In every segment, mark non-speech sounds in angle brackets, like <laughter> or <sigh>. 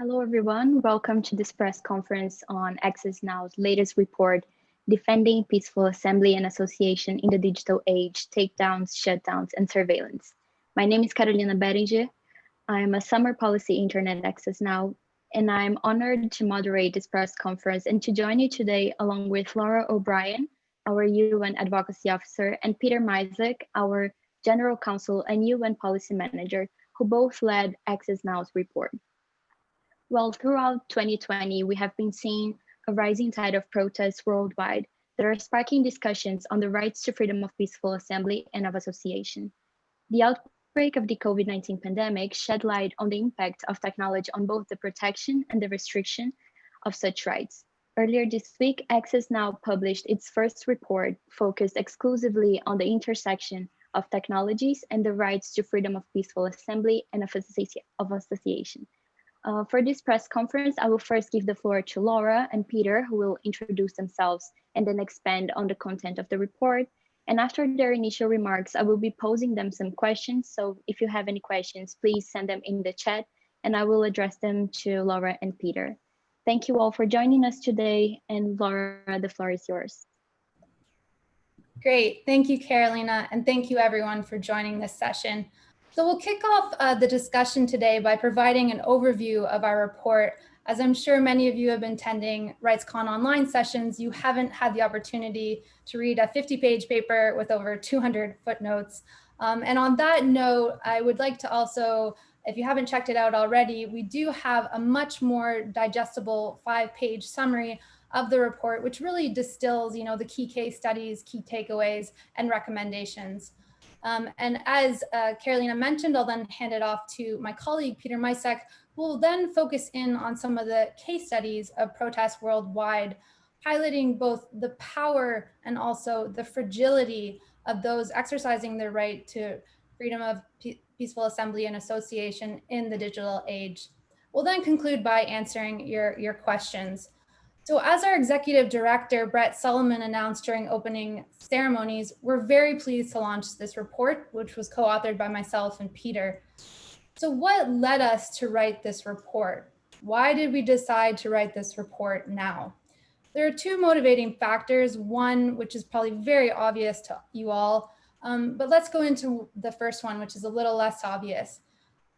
Hello, everyone. Welcome to this press conference on Access Now's latest report, Defending Peaceful Assembly and Association in the Digital Age, Takedowns, Shutdowns, and Surveillance. My name is Carolina Beringer. I'm a summer policy intern at Access Now, and I'm honored to moderate this press conference and to join you today along with Laura O'Brien, our UN Advocacy Officer, and Peter Micek, our General Counsel and UN Policy Manager, who both led Access Now's report. Well, throughout 2020, we have been seeing a rising tide of protests worldwide that are sparking discussions on the rights to freedom of peaceful assembly and of association. The outbreak of the COVID-19 pandemic shed light on the impact of technology on both the protection and the restriction of such rights. Earlier this week, Access Now published its first report focused exclusively on the intersection of technologies and the rights to freedom of peaceful assembly and of association. Uh, for this press conference, I will first give the floor to Laura and Peter, who will introduce themselves and then expand on the content of the report. And after their initial remarks, I will be posing them some questions. So if you have any questions, please send them in the chat and I will address them to Laura and Peter. Thank you all for joining us today. And Laura, the floor is yours. Great. Thank you, Carolina. And thank you everyone for joining this session. So we'll kick off uh, the discussion today by providing an overview of our report. As I'm sure many of you have been attending RightsCon online sessions, you haven't had the opportunity to read a 50 page paper with over 200 footnotes. Um, and on that note, I would like to also, if you haven't checked it out already, we do have a much more digestible five page summary of the report, which really distills, you know, the key case studies, key takeaways, and recommendations. Um, and as uh, Carolina mentioned, I'll then hand it off to my colleague, Peter Micek, who will then focus in on some of the case studies of protests worldwide, highlighting both the power and also the fragility of those exercising their right to freedom of peaceful assembly and association in the digital age. We'll then conclude by answering your, your questions. So as our executive director, Brett Solomon announced during opening ceremonies, we're very pleased to launch this report, which was co-authored by myself and Peter. So what led us to write this report? Why did we decide to write this report now? There are two motivating factors, one which is probably very obvious to you all, um, but let's go into the first one, which is a little less obvious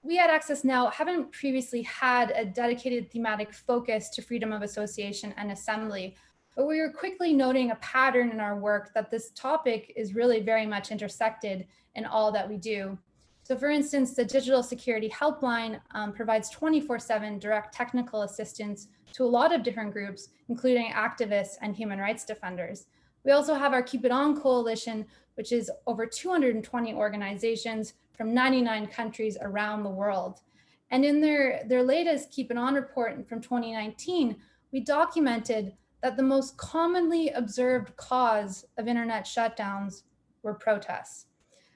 we at Access Now haven't previously had a dedicated thematic focus to freedom of association and assembly, but we were quickly noting a pattern in our work that this topic is really very much intersected in all that we do. So for instance, the Digital Security Helpline um, provides 24-7 direct technical assistance to a lot of different groups, including activists and human rights defenders. We also have our Keep It On Coalition, which is over 220 organizations from 99 countries around the world. And in their, their latest Keep It On report from 2019, we documented that the most commonly observed cause of internet shutdowns were protests.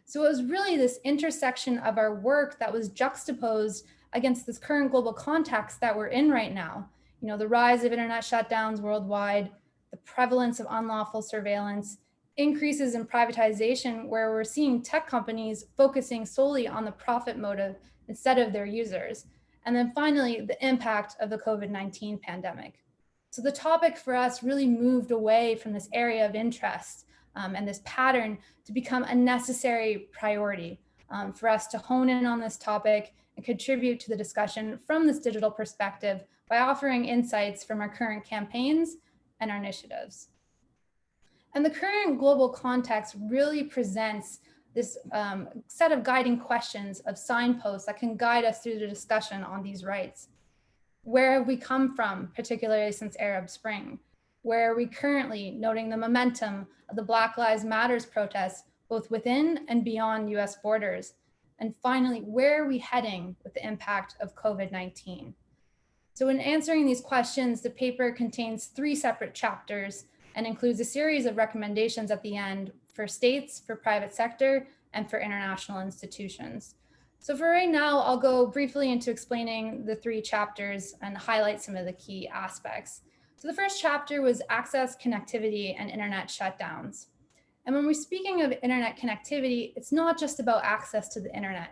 So it was really this intersection of our work that was juxtaposed against this current global context that we're in right now. You know, the rise of internet shutdowns worldwide, the prevalence of unlawful surveillance, increases in privatization where we're seeing tech companies focusing solely on the profit motive instead of their users. And then finally, the impact of the COVID-19 pandemic. So the topic for us really moved away from this area of interest um, and this pattern to become a necessary priority um, for us to hone in on this topic and contribute to the discussion from this digital perspective by offering insights from our current campaigns and our initiatives. And the current global context really presents this um, set of guiding questions of signposts that can guide us through the discussion on these rights. Where have we come from, particularly since Arab Spring? Where are we currently noting the momentum of the Black Lives Matters protests, both within and beyond US borders? And finally, where are we heading with the impact of COVID-19? So in answering these questions, the paper contains three separate chapters and includes a series of recommendations at the end for states, for private sector, and for international institutions. So for right now, I'll go briefly into explaining the three chapters and highlight some of the key aspects. So the first chapter was access, connectivity, and internet shutdowns. And when we're speaking of internet connectivity, it's not just about access to the internet.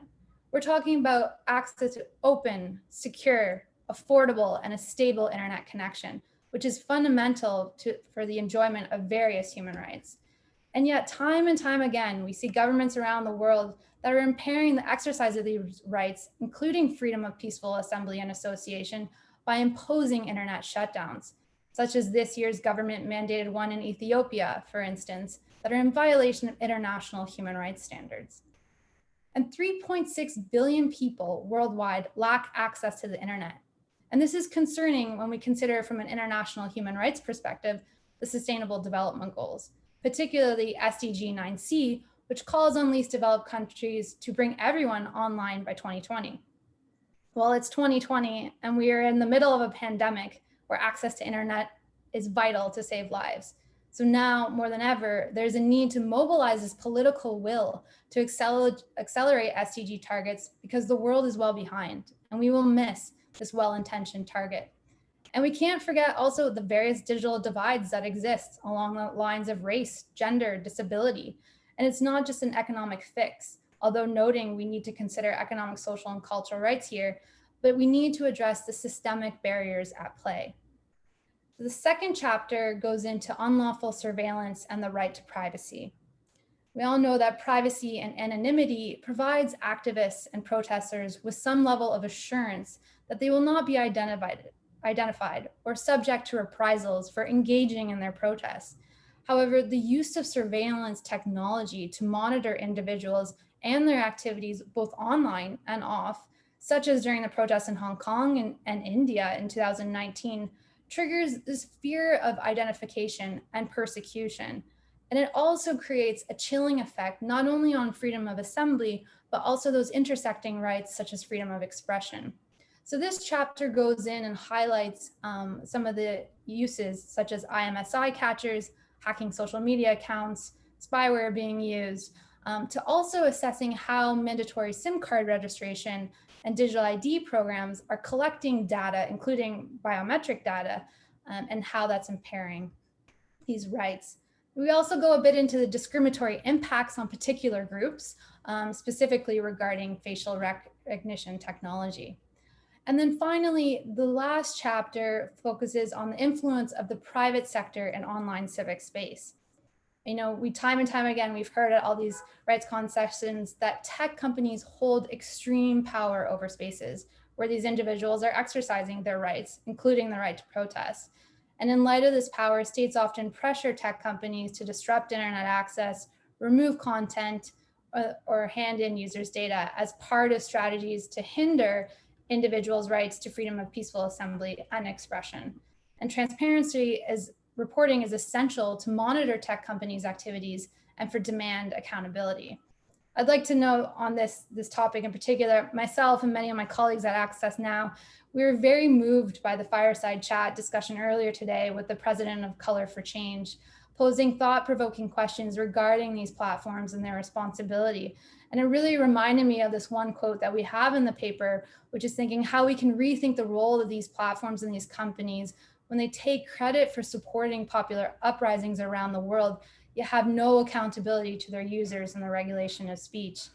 We're talking about access to open, secure, affordable, and a stable internet connection, which is fundamental to, for the enjoyment of various human rights. And yet time and time again, we see governments around the world that are impairing the exercise of these rights, including freedom of peaceful assembly and association by imposing internet shutdowns, such as this year's government mandated one in Ethiopia, for instance, that are in violation of international human rights standards. And 3.6 billion people worldwide lack access to the internet. And this is concerning when we consider from an international human rights perspective, the sustainable development goals, particularly SDG 9C, which calls on least developed countries to bring everyone online by 2020. Well, it's 2020 and we are in the middle of a pandemic where access to internet is vital to save lives. So now more than ever, there's a need to mobilize this political will to accelerate, accelerate SDG targets because the world is well behind and we will miss this well-intentioned target. And we can't forget also the various digital divides that exist along the lines of race, gender, disability. And it's not just an economic fix, although noting we need to consider economic, social, and cultural rights here, but we need to address the systemic barriers at play. The second chapter goes into unlawful surveillance and the right to privacy. We all know that privacy and anonymity provides activists and protesters with some level of assurance that they will not be identified, identified or subject to reprisals for engaging in their protests. However, the use of surveillance technology to monitor individuals and their activities both online and off, such as during the protests in Hong Kong and, and India in 2019, triggers this fear of identification and persecution. And it also creates a chilling effect, not only on freedom of assembly, but also those intersecting rights such as freedom of expression. So this chapter goes in and highlights um, some of the uses such as IMSI catchers, hacking social media accounts, spyware being used, um, to also assessing how mandatory SIM card registration and digital ID programs are collecting data, including biometric data, um, and how that's impairing these rights. We also go a bit into the discriminatory impacts on particular groups, um, specifically regarding facial recognition technology. And then finally, the last chapter focuses on the influence of the private sector and online civic space you know, we time and time again, we've heard at all these RightsCon sessions that tech companies hold extreme power over spaces where these individuals are exercising their rights, including the right to protest. And in light of this power, states often pressure tech companies to disrupt internet access, remove content, or, uh, or hand in users' data as part of strategies to hinder individuals' rights to freedom of peaceful assembly and expression. And transparency is reporting is essential to monitor tech companies' activities and for demand accountability. I'd like to know on this, this topic in particular, myself and many of my colleagues at Access Now, we were very moved by the fireside chat discussion earlier today with the president of Color of Change, posing thought-provoking questions regarding these platforms and their responsibility. And it really reminded me of this one quote that we have in the paper, which is thinking how we can rethink the role of these platforms and these companies when they take credit for supporting popular uprisings around the world, you have no accountability to their users in the regulation of speech.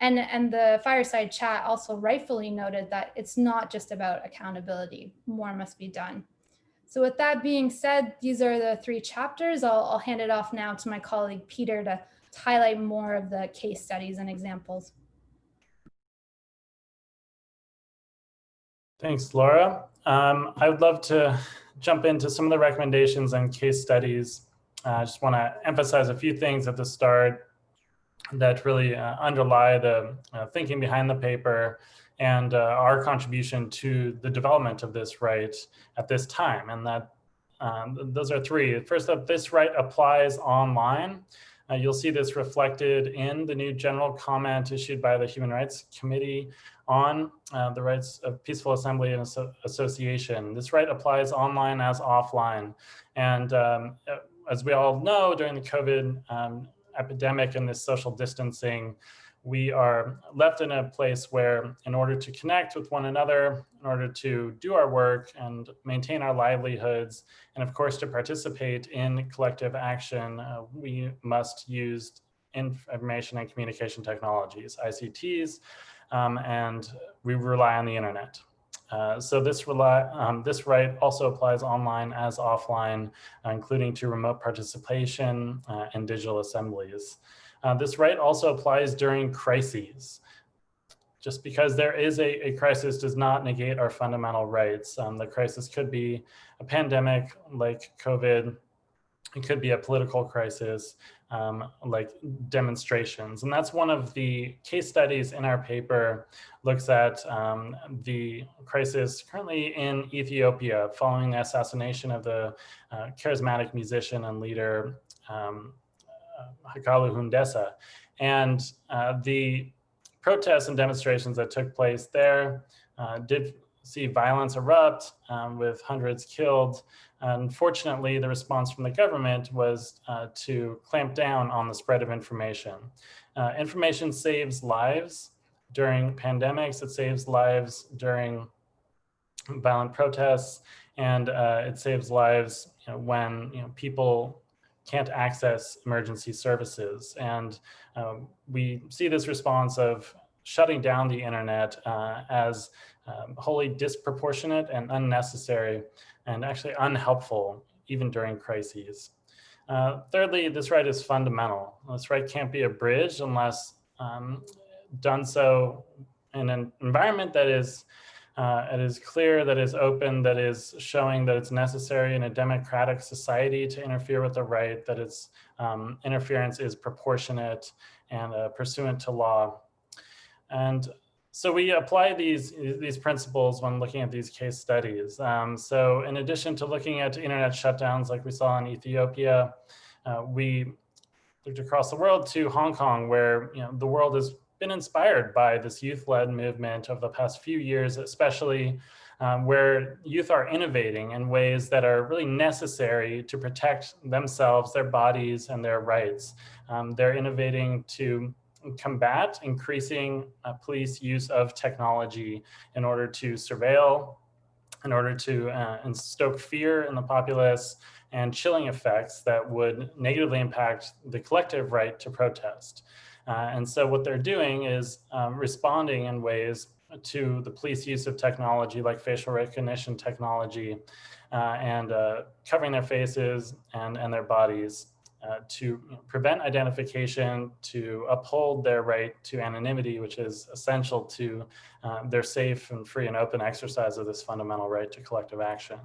And, and the fireside chat also rightfully noted that it's not just about accountability, more must be done. So with that being said, these are the three chapters. I'll, I'll hand it off now to my colleague Peter to, to highlight more of the case studies and examples. Thanks, Laura. Um, I would love to jump into some of the recommendations and case studies. Uh, I just want to emphasize a few things at the start that really uh, underlie the uh, thinking behind the paper and uh, our contribution to the development of this right at this time. And that um, those are three. First up, this right applies online. Uh, you'll see this reflected in the new general comment issued by the Human Rights Committee on uh, the rights of peaceful assembly and association. This right applies online as offline. And um, as we all know, during the COVID um, epidemic and this social distancing, we are left in a place where in order to connect with one another, in order to do our work and maintain our livelihoods, and of course to participate in collective action, uh, we must use information and communication technologies, ICTs, um, and we rely on the internet. Uh, so this, rely, um, this right also applies online as offline, uh, including to remote participation uh, and digital assemblies. Uh, this right also applies during crises. Just because there is a, a crisis does not negate our fundamental rights. Um, the crisis could be a pandemic like COVID, it could be a political crisis, um, like demonstrations. And that's one of the case studies in our paper looks at um, the crisis currently in Ethiopia following the assassination of the uh, charismatic musician and leader um, uh, Hachalu Hundessa. And uh, the protests and demonstrations that took place there uh, did see violence erupt um, with hundreds killed. Unfortunately, the response from the government was uh, to clamp down on the spread of information. Uh, information saves lives during pandemics, it saves lives during violent protests, and uh, it saves lives you know, when you know, people can't access emergency services. And um, we see this response of shutting down the internet uh, as um, wholly disproportionate and unnecessary and actually unhelpful even during crises. Uh, thirdly, this right is fundamental. This right can't be abridged unless um, done so in an environment that is uh, it is clear, that is open, that is showing that it's necessary in a democratic society to interfere with the right, that its um, interference is proportionate and uh, pursuant to law. And so we apply these, these principles when looking at these case studies. Um, so in addition to looking at internet shutdowns like we saw in Ethiopia, uh, we looked across the world to Hong Kong, where you know, the world has been inspired by this youth-led movement of the past few years, especially um, where youth are innovating in ways that are really necessary to protect themselves, their bodies, and their rights. Um, they're innovating to combat increasing uh, police use of technology in order to surveil, in order to uh, stoke fear in the populace and chilling effects that would negatively impact the collective right to protest. Uh, and so what they're doing is um, responding in ways to the police use of technology like facial recognition technology uh, and uh, covering their faces and, and their bodies uh, to prevent identification, to uphold their right to anonymity, which is essential to uh, their safe and free and open exercise of this fundamental right to collective action.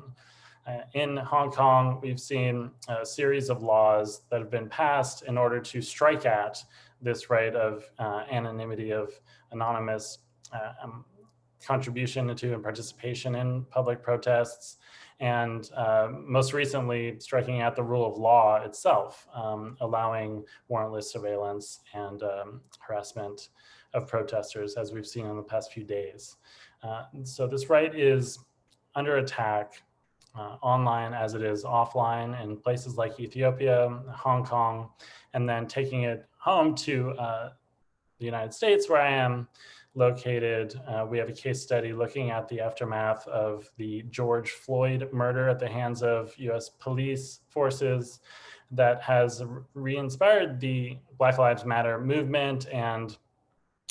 Uh, in Hong Kong, we've seen a series of laws that have been passed in order to strike at this right of uh, anonymity of anonymous uh, um, contribution to and participation in public protests, and uh, most recently striking at the rule of law itself, um, allowing warrantless surveillance and um, harassment of protesters as we've seen in the past few days. Uh, so this right is under attack uh, online as it is offline in places like Ethiopia, Hong Kong, and then taking it home to uh, the United States where I am located. Uh, we have a case study looking at the aftermath of the George Floyd murder at the hands of US police forces that has re-inspired the Black Lives Matter movement and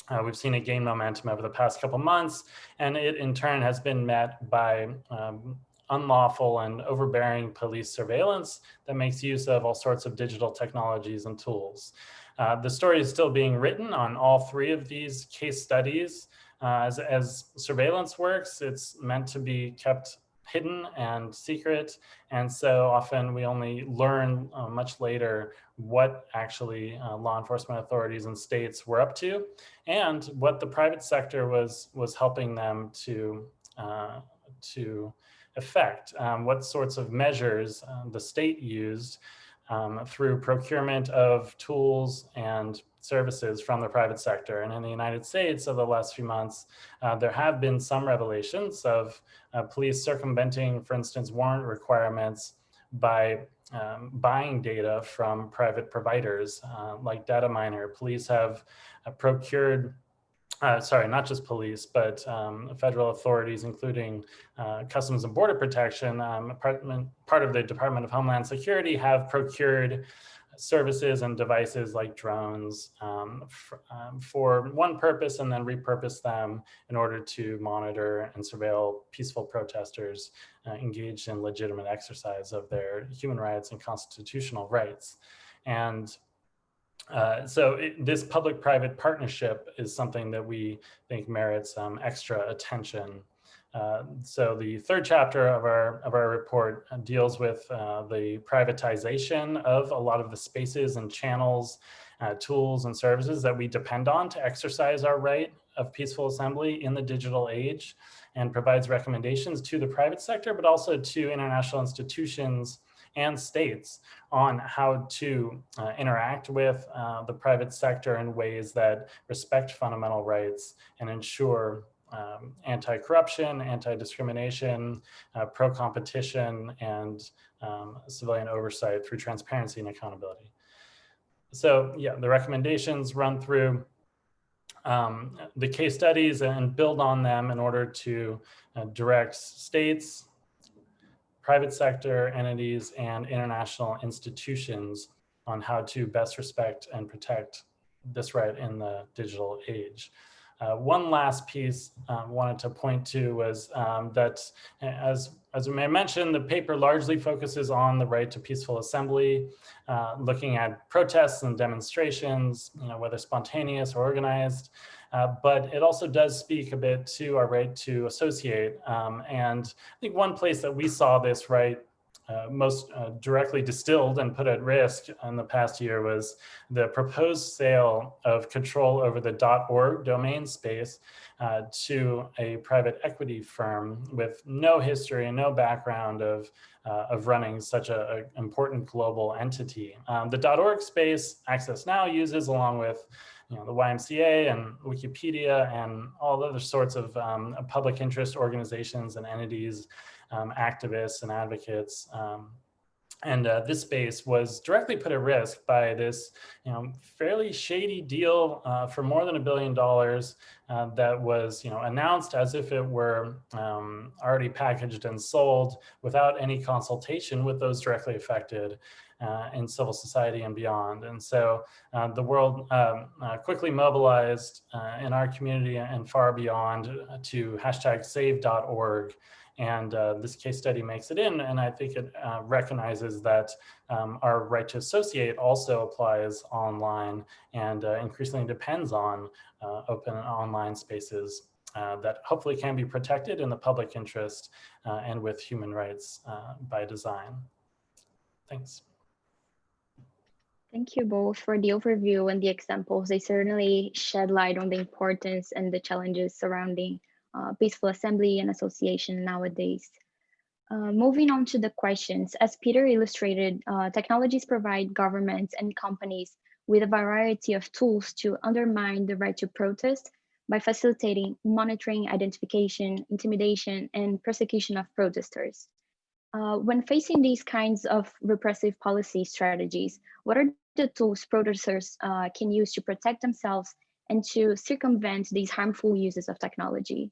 uh, we've seen it gain momentum over the past couple months, and it in turn has been met by um, unlawful and overbearing police surveillance that makes use of all sorts of digital technologies and tools. Uh, the story is still being written on all three of these case studies. Uh, as, as surveillance works, it's meant to be kept hidden and secret. And so often we only learn uh, much later what actually uh, law enforcement authorities and states were up to and what the private sector was, was helping them to, uh, to effect, um, what sorts of measures uh, the state used um, through procurement of tools and services from the private sector. And in the United States over the last few months, uh, there have been some revelations of uh, police circumventing, for instance, warrant requirements by um, buying data from private providers uh, like Dataminr. Police have uh, procured uh, sorry, not just police, but um, federal authorities, including uh, Customs and Border Protection, um, part of the Department of Homeland Security have procured services and devices like drones um, um, for one purpose and then repurpose them in order to monitor and surveil peaceful protesters uh, engaged in legitimate exercise of their human rights and constitutional rights. And uh, so it, this public-private partnership is something that we think merits um, extra attention. Uh, so the third chapter of our of our report deals with uh, the privatization of a lot of the spaces and channels, uh, tools and services that we depend on to exercise our right of peaceful assembly in the digital age and provides recommendations to the private sector, but also to international institutions and states on how to uh, interact with uh, the private sector in ways that respect fundamental rights and ensure um, anti-corruption, anti-discrimination, uh, pro-competition, and um, civilian oversight through transparency and accountability. So yeah, the recommendations run through um, the case studies and build on them in order to uh, direct states, private sector entities and international institutions on how to best respect and protect this right in the digital age. Uh, one last piece I um, wanted to point to was um, that as, as we may mention, the paper largely focuses on the right to peaceful assembly, uh, looking at protests and demonstrations, you know, whether spontaneous or organized, uh, but it also does speak a bit to our right to associate. Um, and I think one place that we saw this right uh, most uh, directly distilled and put at risk in the past year was the proposed sale of control over the .org domain space uh, to a private equity firm with no history and no background of, uh, of running such an important global entity. Um, the .org space Access Now uses along with you know, the YMCA and Wikipedia and all other sorts of um, public interest organizations and entities, um, activists and advocates. Um, and uh, this space was directly put at risk by this you know, fairly shady deal uh, for more than a billion dollars uh, that was you know, announced as if it were um, already packaged and sold without any consultation with those directly affected uh, in civil society and beyond. And so uh, the world um, uh, quickly mobilized uh, in our community and far beyond to hashtag save.org. And uh, this case study makes it in, and I think it uh, recognizes that um, our right to associate also applies online and increasingly depends on open online spaces uh, that hopefully can be protected in the public interest uh, and with human rights uh, by design. Thanks. Thank you both for the overview and the examples. They certainly shed light on the importance and the challenges surrounding uh, peaceful assembly and association nowadays. Uh, moving on to the questions, as Peter illustrated, uh, technologies provide governments and companies with a variety of tools to undermine the right to protest by facilitating monitoring, identification, intimidation, and persecution of protesters. Uh, when facing these kinds of repressive policy strategies, what are the tools producers uh, can use to protect themselves and to circumvent these harmful uses of technology?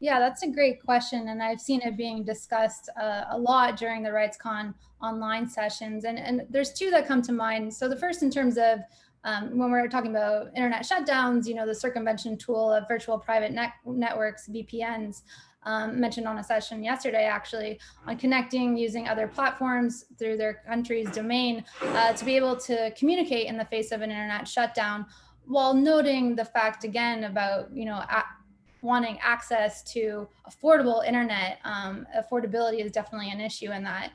Yeah, that's a great question. And I've seen it being discussed uh, a lot during the RightsCon online sessions. And, and there's two that come to mind. So the first in terms of um, when we're talking about internet shutdowns, you know, the circumvention tool of virtual private net networks, VPNs, um, mentioned on a session yesterday, actually, on connecting using other platforms through their country's domain uh, to be able to communicate in the face of an internet shutdown, while noting the fact again about, you know, wanting access to affordable internet. Um, affordability is definitely an issue in that.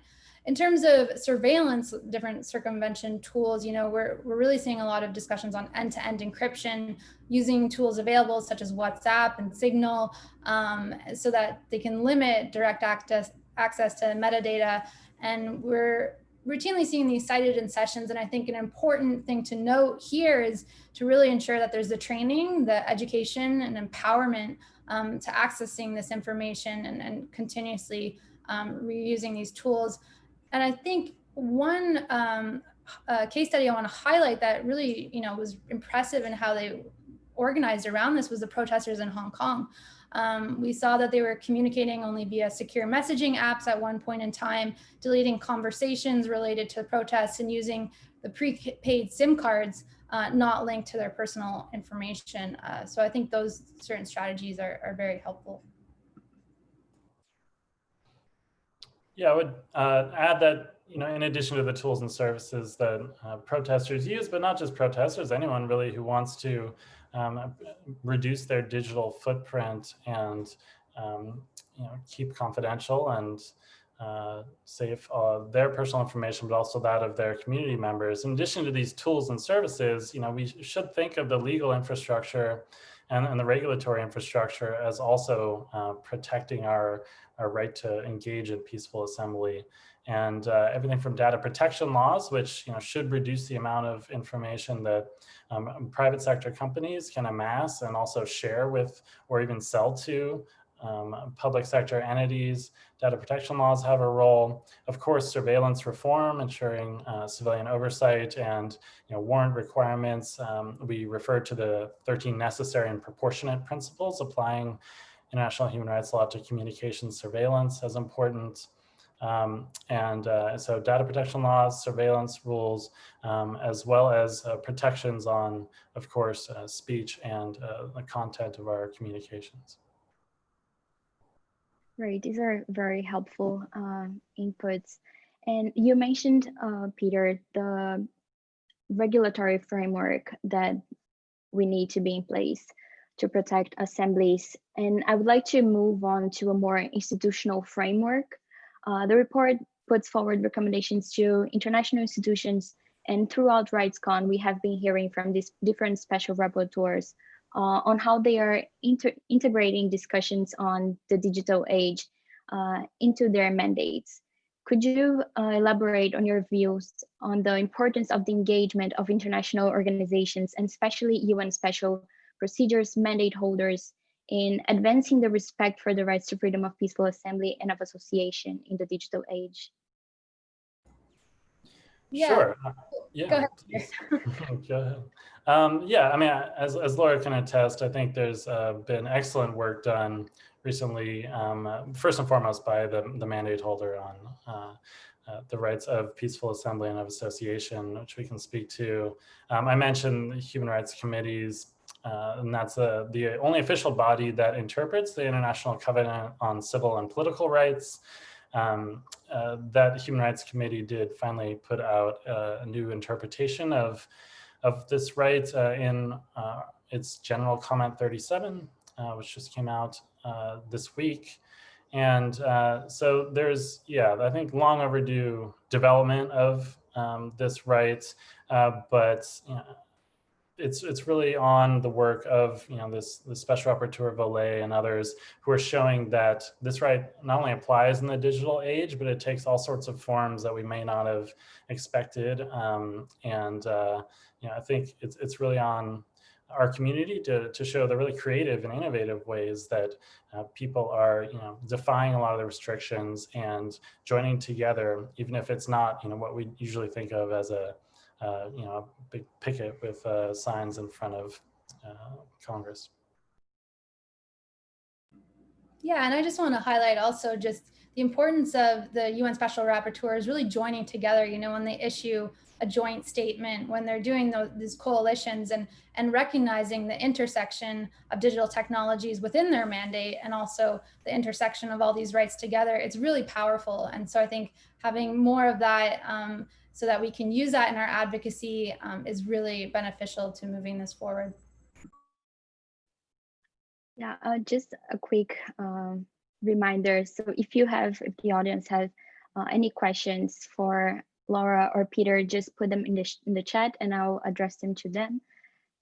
In terms of surveillance, different circumvention tools, you know, we're, we're really seeing a lot of discussions on end-to-end -end encryption, using tools available such as WhatsApp and Signal um, so that they can limit direct access, access to metadata. And we're routinely seeing these cited in sessions. And I think an important thing to note here is to really ensure that there's the training, the education and empowerment um, to accessing this information and, and continuously um, reusing these tools. And I think one um, uh, case study I want to highlight that really, you know, was impressive in how they organized around this was the protesters in Hong Kong. Um, we saw that they were communicating only via secure messaging apps at one point in time, deleting conversations related to protests and using the prepaid SIM cards uh, not linked to their personal information. Uh, so I think those certain strategies are, are very helpful. Yeah, I would uh, add that, you know, in addition to the tools and services that uh, protesters use, but not just protesters, anyone really who wants to um, reduce their digital footprint and, um, you know, keep confidential and uh, safe uh, their personal information, but also that of their community members. In addition to these tools and services, you know, we should think of the legal infrastructure and, and the regulatory infrastructure as also uh, protecting our, our right to engage in peaceful assembly. And uh, everything from data protection laws, which you know should reduce the amount of information that um, private sector companies can amass and also share with or even sell to um, public sector entities, data protection laws have a role. Of course, surveillance reform, ensuring uh, civilian oversight and you know, warrant requirements. Um, we refer to the 13 necessary and proportionate principles applying international human rights law to communication surveillance as important. Um, and uh, so data protection laws, surveillance rules, um, as well as uh, protections on, of course, uh, speech and uh, the content of our communications. Right, these are very helpful uh, inputs. And you mentioned, uh, Peter, the regulatory framework that we need to be in place to protect assemblies. And I would like to move on to a more institutional framework. Uh, the report puts forward recommendations to international institutions and throughout RightsCon, we have been hearing from these different special rapporteurs uh, on how they are integrating discussions on the digital age uh, into their mandates. Could you uh, elaborate on your views on the importance of the engagement of international organizations and especially UN special procedures mandate holders in advancing the respect for the rights to freedom of peaceful assembly and of association in the digital age? Yeah. Sure. Yeah. Go ahead. <laughs> Go ahead. Um, yeah, I mean, as, as Laura can attest, I think there's uh, been excellent work done recently, um, first and foremost by the, the mandate holder on uh, uh, the rights of peaceful assembly and of association, which we can speak to. Um, I mentioned the human rights committees, uh, and that's the, the only official body that interprets the International Covenant on Civil and Political Rights. Um, uh, that Human Rights Committee did finally put out uh, a new interpretation of of this right uh, in uh, its general comment 37, uh, which just came out uh, this week. And uh, so there's, yeah, I think long overdue development of um, this right, uh, but you know, it's it's really on the work of you know this the special rapporteur Voule and others who are showing that this right not only applies in the digital age, but it takes all sorts of forms that we may not have expected. Um, and uh, you know, I think it's, it's really on our community to, to show the really creative and innovative ways that uh, people are, you know, defying a lot of the restrictions and joining together, even if it's not, you know, what we usually think of as a, uh, you know, a big picket with uh, signs in front of uh, Congress. Yeah, and I just want to highlight also just the importance of the UN Special Rapporteurs really joining together, you know, when they issue a joint statement when they're doing those, these coalitions and, and recognizing the intersection of digital technologies within their mandate and also the intersection of all these rights together, it's really powerful. And so I think having more of that um, so that we can use that in our advocacy um, is really beneficial to moving this forward. Yeah, uh, just a quick um, reminder. So if you have, if the audience has uh, any questions for Laura or Peter, just put them in the, in the chat and I'll address them to them.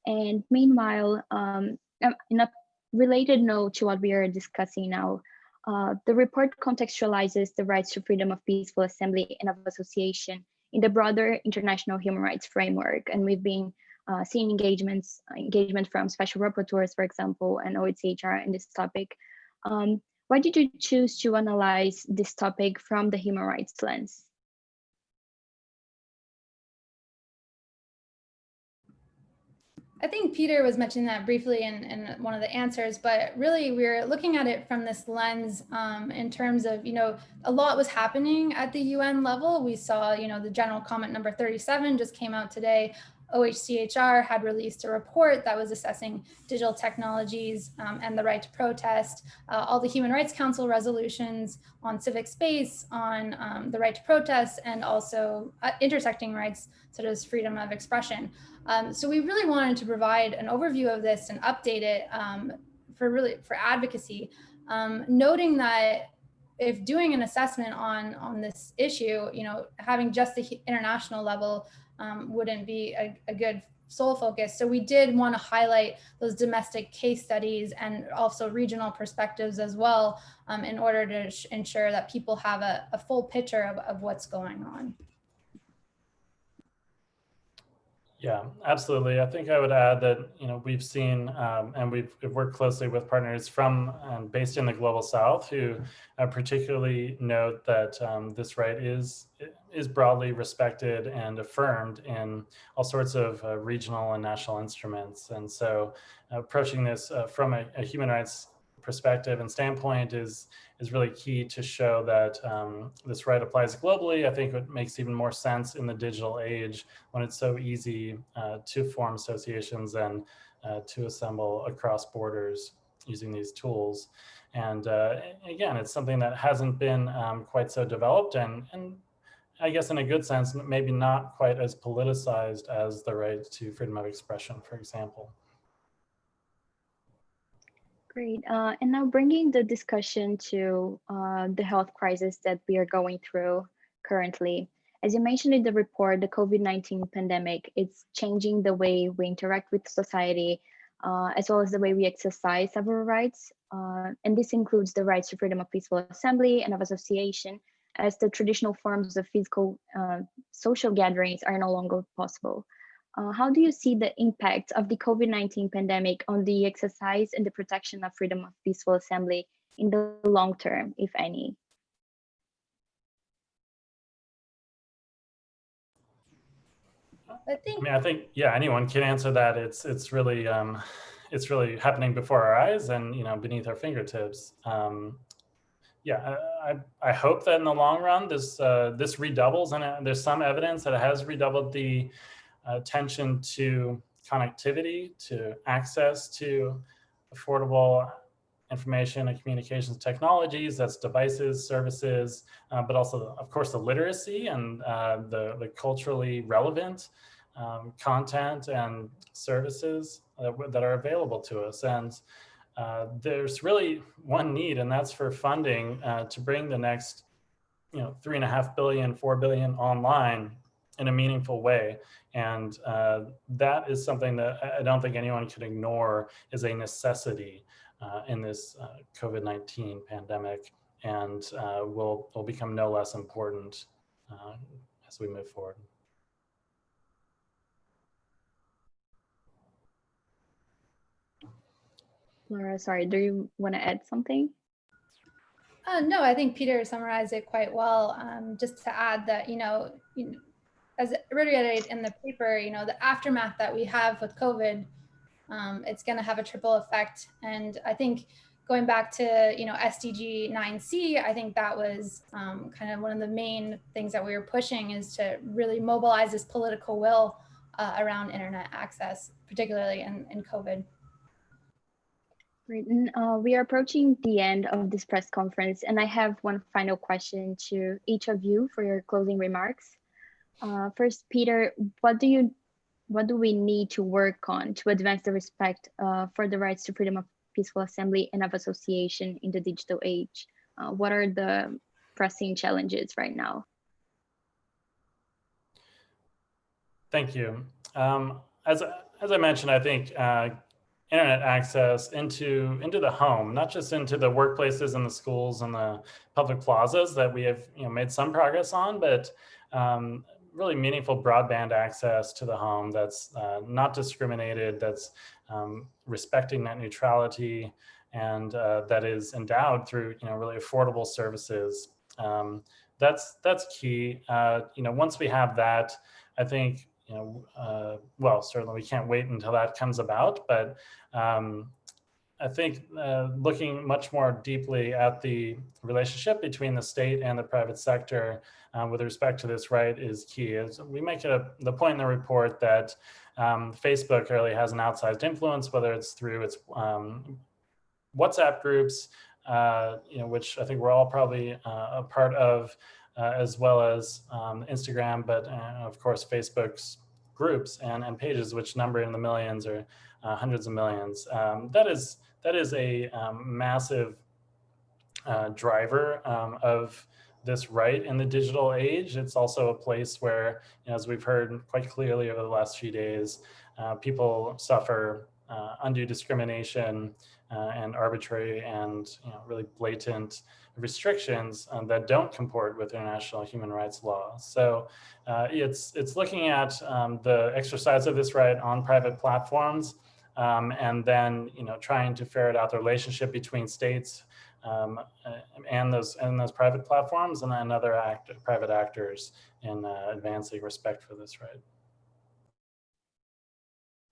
And meanwhile, um, um, in a related note to what we are discussing now, uh, the report contextualizes the rights to freedom of peaceful assembly and of association in the broader international human rights framework. And we've been uh, seeing engagements, engagement from special rapporteurs, for example, and OHCHR in this topic. Um, why did you choose to analyze this topic from the human rights lens? I think Peter was mentioning that briefly in, in one of the answers, but really we're looking at it from this lens um, in terms of, you know, a lot was happening at the UN level. We saw, you know, the general comment number 37 just came out today OHCHR had released a report that was assessing digital technologies um, and the right to protest, uh, all the Human Rights Council resolutions on civic space, on um, the right to protest, and also uh, intersecting rights such as freedom of expression. Um, so we really wanted to provide an overview of this and update it um, for really for advocacy, um, noting that if doing an assessment on on this issue, you know, having just the international level um, wouldn't be a, a good sole focus. So we did want to highlight those domestic case studies and also regional perspectives as well um, in order to ensure that people have a, a full picture of, of what's going on. Yeah, absolutely. I think I would add that, you know, we've seen um, and we've, worked closely with partners from and based in the global south who uh, particularly note that um, this right is is broadly respected and affirmed in all sorts of uh, regional and national instruments. And so uh, approaching this uh, from a, a human rights perspective and standpoint is is really key to show that um, this right applies globally. I think it makes even more sense in the digital age when it's so easy uh, to form associations and uh, to assemble across borders using these tools. And uh, again, it's something that hasn't been um, quite so developed and, and I guess in a good sense, maybe not quite as politicized as the right to freedom of expression, for example. Great. Uh, and now bringing the discussion to uh, the health crisis that we are going through currently. As you mentioned in the report, the COVID-19 pandemic, it's changing the way we interact with society, uh, as well as the way we exercise our rights. Uh, and this includes the rights to freedom of peaceful assembly and of association, as the traditional forms of physical uh, social gatherings are no longer possible. Uh, how do you see the impact of the COVID-19 pandemic on the exercise and the protection of freedom of peaceful assembly in the long term, if any? I think. I mean, I think yeah, anyone can answer that. It's it's really um, it's really happening before our eyes and you know beneath our fingertips. Um, yeah, I, I hope that in the long run this uh, this redoubles, and uh, there's some evidence that it has redoubled the attention to connectivity, to access to affordable information and communications technologies, that's devices, services, uh, but also, of course, the literacy and uh, the, the culturally relevant um, content and services that, that, are available to us. And uh, there's really one need, and that's for funding uh, to bring the next, you know, three and a half billion, four billion online in a meaningful way. And uh, that is something that I don't think anyone can ignore is a necessity uh, in this uh, COVID-19 pandemic and uh, will, will become no less important uh, as we move forward. Laura, sorry, do you want to add something? Uh, no, I think Peter summarized it quite well. Um, just to add that, you know, you know as reiterated in the paper, you know, the aftermath that we have with COVID, um, it's going to have a triple effect. And I think going back to, you know, SDG 9C, I think that was um, kind of one of the main things that we were pushing is to really mobilize this political will uh, around internet access, particularly in, in COVID. Great. Uh, we are approaching the end of this press conference, and I have one final question to each of you for your closing remarks. Uh, first, Peter, what do you, what do we need to work on to advance the respect uh, for the rights to freedom of peaceful assembly and of association in the digital age? Uh, what are the pressing challenges right now? Thank you. Um, as, as I mentioned, I think uh, internet access into into the home, not just into the workplaces and the schools and the public plazas that we have you know made some progress on, but um, really meaningful broadband access to the home that's uh, not discriminated, that's um, respecting net neutrality, and uh, that is endowed through you know really affordable services. Um, that's that's key. Uh, you know, once we have that, I think you know, uh, well, certainly we can't wait until that comes about, but um, I think uh, looking much more deeply at the relationship between the state and the private sector uh, with respect to this right is key. As we make it a, the point in the report that um, Facebook really has an outsized influence, whether it's through its um, WhatsApp groups, uh, you know, which I think we're all probably uh, a part of, uh, as well as um, Instagram, but uh, of course Facebook's groups and, and pages, which number in the millions or uh, hundreds of millions. Um, that is that is a um, massive uh, driver um, of this right in the digital age. It's also a place where, you know, as we've heard quite clearly over the last few days, uh, people suffer uh, undue discrimination uh, and arbitrary and you know, really blatant restrictions um, that don't comport with international human rights law. So uh, it's, it's looking at um, the exercise of this right on private platforms um, and then you know, trying to ferret out the relationship between states um, and those and those private platforms and then other act, private actors in uh, advancing respect for this right.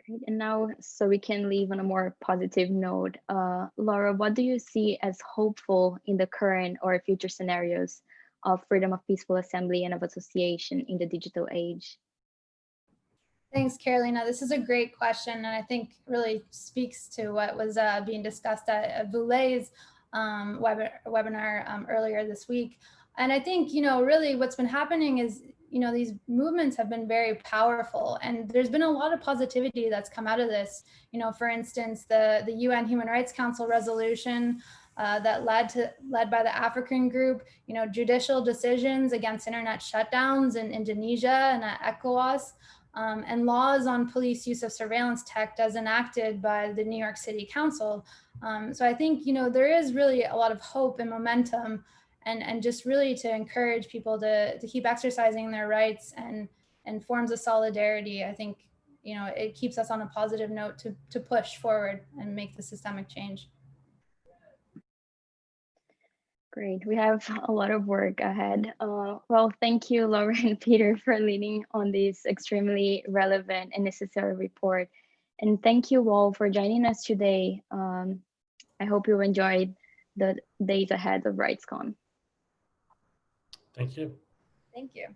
Great. And now, so we can leave on a more positive note, uh, Laura, what do you see as hopeful in the current or future scenarios of freedom of peaceful assembly and of association in the digital age? Thanks, Carolina. This is a great question, and I think really speaks to what was uh, being discussed at, Voule's um, web webinar um, earlier this week. And I think, you know, really what's been happening is you know, these movements have been very powerful and there's been a lot of positivity that's come out of this. You know, for instance, the, the UN Human Rights Council resolution uh, that led to led by the African group, you know, judicial decisions against internet shutdowns in Indonesia and at ECOWAS, um, and laws on police use of surveillance tech as enacted by the New York City Council. Um, so I think, you know, there is really a lot of hope and momentum and, and just really to encourage people to, to keep exercising their rights and, and forms of solidarity. I think, you know, it keeps us on a positive note to, to push forward and make the systemic change. Great. We have a lot of work ahead. Uh, well, thank you, Laura <laughs> and Peter, for leading on this extremely relevant and necessary report. And thank you all for joining us today. Um, I hope you enjoyed the days ahead of RightsCon. Thank you. Thank you.